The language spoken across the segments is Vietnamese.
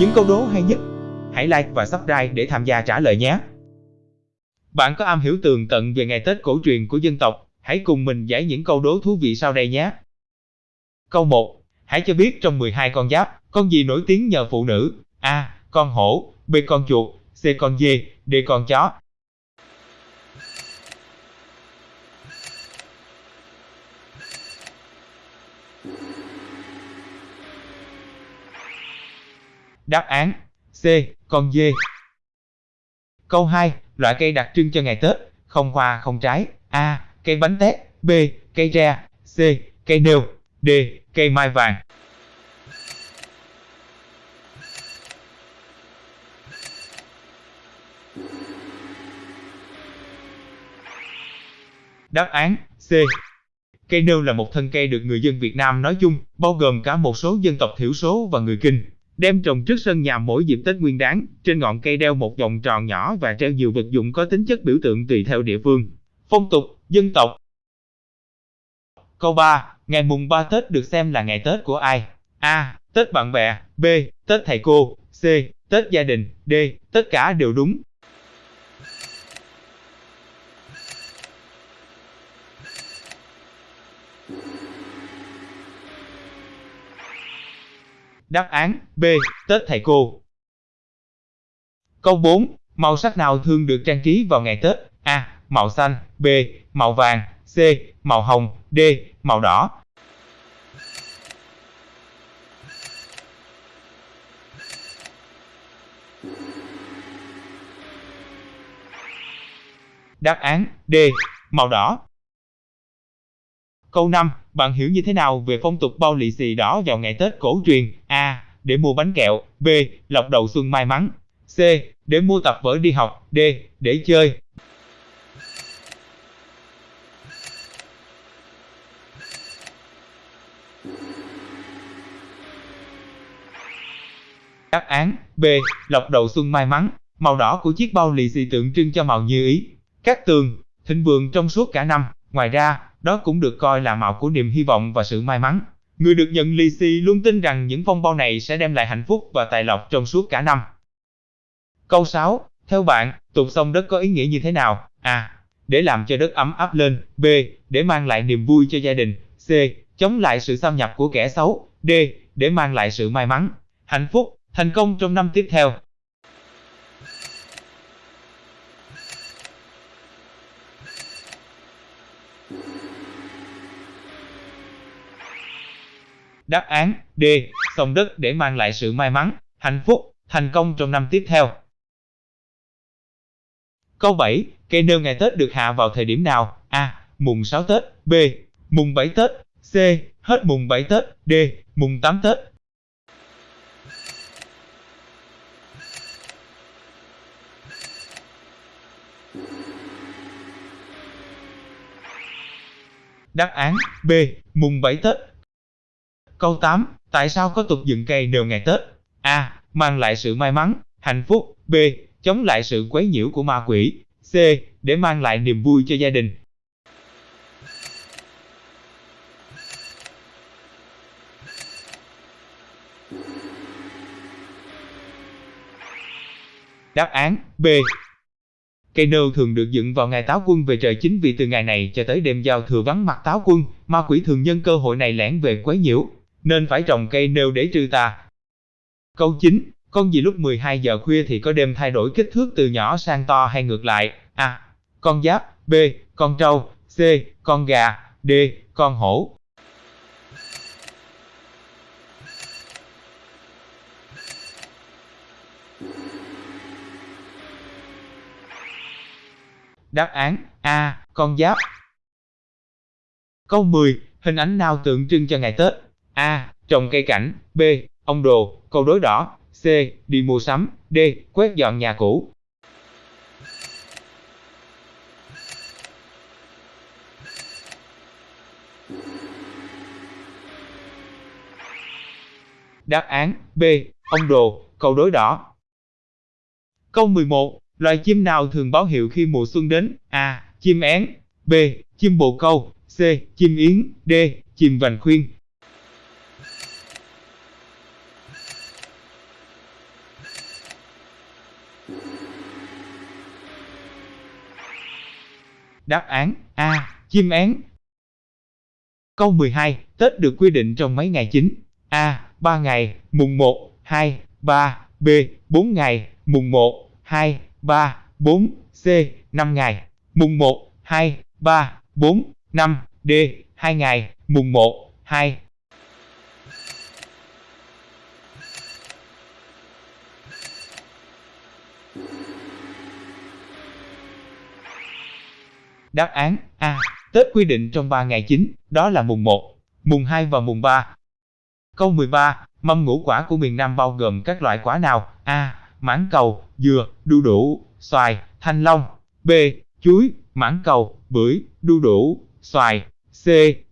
những câu đố hay nhất. Hãy like và subscribe để tham gia trả lời nhé. Bạn có am hiểu tường tận về ngày Tết cổ truyền của dân tộc, hãy cùng mình giải những câu đố thú vị sau đây nhé. Câu 1. Hãy cho biết trong 12 con giáp, con gì nổi tiếng nhờ phụ nữ? A. Con hổ, B. Con chuột, C. Con dê, D. Con chó. Đáp án C. Con dê Câu 2. Loại cây đặc trưng cho ngày Tết, không hoa không trái. A. Cây bánh tét. B. Cây tre. C. Cây nêu. D. Cây mai vàng. Đáp án C. Cây nêu là một thân cây được người dân Việt Nam nói chung, bao gồm cả một số dân tộc thiểu số và người Kinh, đem trồng trước sân nhà mỗi dịp Tết Nguyên đán. Trên ngọn cây đeo một vòng tròn nhỏ và treo nhiều vật dụng có tính chất biểu tượng tùy theo địa phương, phong tục, dân tộc. Câu 3. Ngày mùng 3 Tết được xem là ngày Tết của ai? A. Tết bạn bè. B. Tết thầy cô. C. Tết gia đình. D. Tất cả đều đúng. Đáp án B. Tết thầy cô. Câu 4. Màu sắc nào thường được trang trí vào ngày Tết? A. Màu xanh. B. Màu vàng. C. Màu hồng. D. Màu đỏ. Đáp án D. Màu đỏ. Câu 5. Bạn hiểu như thế nào về phong tục bao lì xì đỏ vào ngày Tết cổ truyền? Để mua bánh kẹo. B. Lọc đầu xuân may mắn. C. Để mua tập vở đi học. D. Để chơi. Đáp án B. Lọc đầu xuân may mắn. Màu đỏ của chiếc bao lì xì tượng trưng cho màu như ý. Các tường, thịnh vượng trong suốt cả năm. Ngoài ra, đó cũng được coi là màu của niềm hy vọng và sự may mắn. Người được nhận lì xì luôn tin rằng những phong bao này sẽ đem lại hạnh phúc và tài lộc trong suốt cả năm. Câu 6. Theo bạn, tục sông đất có ý nghĩa như thế nào? A. Để làm cho đất ấm áp lên. B. Để mang lại niềm vui cho gia đình. C. Chống lại sự xâm nhập của kẻ xấu. D. Để mang lại sự may mắn, hạnh phúc, thành công trong năm tiếp theo. Đáp án D. Trồng đất để mang lại sự may mắn, hạnh phúc, thành công trong năm tiếp theo. Câu 7. Cây nêu ngày Tết được hạ vào thời điểm nào? A. Mùng 6 Tết. B. Mùng 7 Tết. C. Hết mùng 7 Tết. D. Mùng 8 Tết. Đáp án B. Mùng 7 Tết. Câu 8. Tại sao có tục dựng cây nêu ngày Tết? A. Mang lại sự may mắn, hạnh phúc. B. Chống lại sự quấy nhiễu của ma quỷ. C. Để mang lại niềm vui cho gia đình. Đáp án B. Cây nêu thường được dựng vào ngày táo quân về trời chính vì từ ngày này cho tới đêm giao thừa vắng mặt táo quân, ma quỷ thường nhân cơ hội này lẻn về quấy nhiễu, nên phải trồng cây nêu để trừ tà. Câu 9. Con gì lúc 12 giờ khuya thì có đêm thay đổi kích thước từ nhỏ sang to hay ngược lại? A. Con giáp. B. Con trâu. C. Con gà. D. Con hổ. Đáp án, A. Con giáp. Câu 10. Hình ảnh nào tượng trưng cho ngày Tết? A. Trồng cây cảnh. B. Ông đồ, câu đối đỏ. C. Đi mua sắm. D. Quét dọn nhà cũ. Đáp án B. Ông đồ, câu đối đỏ. Câu 11. Loài chim nào thường báo hiệu khi mùa xuân đến? A. Chim én. B. Chim bồ câu. C. Chim yến. D. Chim vành khuyên. Đáp án A. Chim én. Câu 12. Tết được quy định trong mấy ngày chính? A. 3 ngày, mùng 1, 2, 3, B. 4 ngày, mùng 1, 2, 3, 4, C. 5 ngày, mùng 1, 2, 3, 4, 5, D. 2 ngày, mùng 1, 2. Đáp án A. Tết quy định trong 3 ngày chính, đó là mùng 1, mùng 2 và mùng 3. Câu 13. Mâm ngũ quả của miền Nam bao gồm các loại quả nào? A. Mãng cầu, dừa, đu đủ, xoài, thanh long. B. Chuối, mãng cầu, bưởi, đu đủ, xoài. C.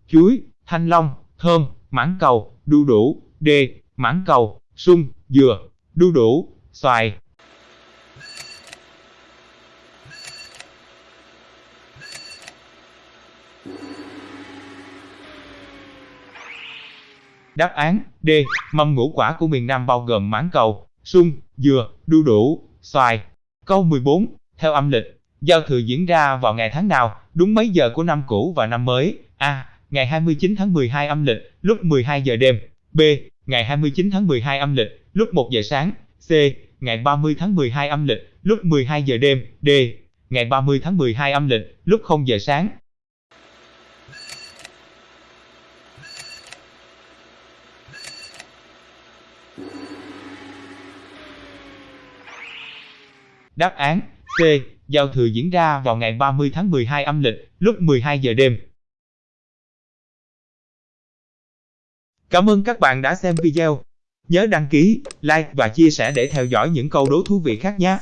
Chuối, thanh long, thơm, mãng cầu, đu đủ. D. Mãng cầu, sung, dừa, đu đủ, xoài. Đáp án D. Mâm ngũ quả của miền Nam bao gồm mãng cầu, sung, dừa, đu đủ, xoài. Câu 14. Theo âm lịch, giao thừa diễn ra vào ngày tháng nào, đúng mấy giờ của năm cũ và năm mới? A. Ngày 29 tháng 12 âm lịch, lúc 12 giờ đêm. B. Ngày 29 tháng 12 âm lịch, lúc 1 giờ sáng. C. Ngày 30 tháng 12 âm lịch, lúc 12 giờ đêm. D. Ngày 30 tháng 12 âm lịch, lúc 0 giờ sáng. Đáp án C. Giao thừa diễn ra vào ngày 30 tháng 12 âm lịch, lúc 12 giờ đêm. Cảm ơn các bạn đã xem video. Nhớ đăng ký, like và chia sẻ để theo dõi những câu đố thú vị khác nhé.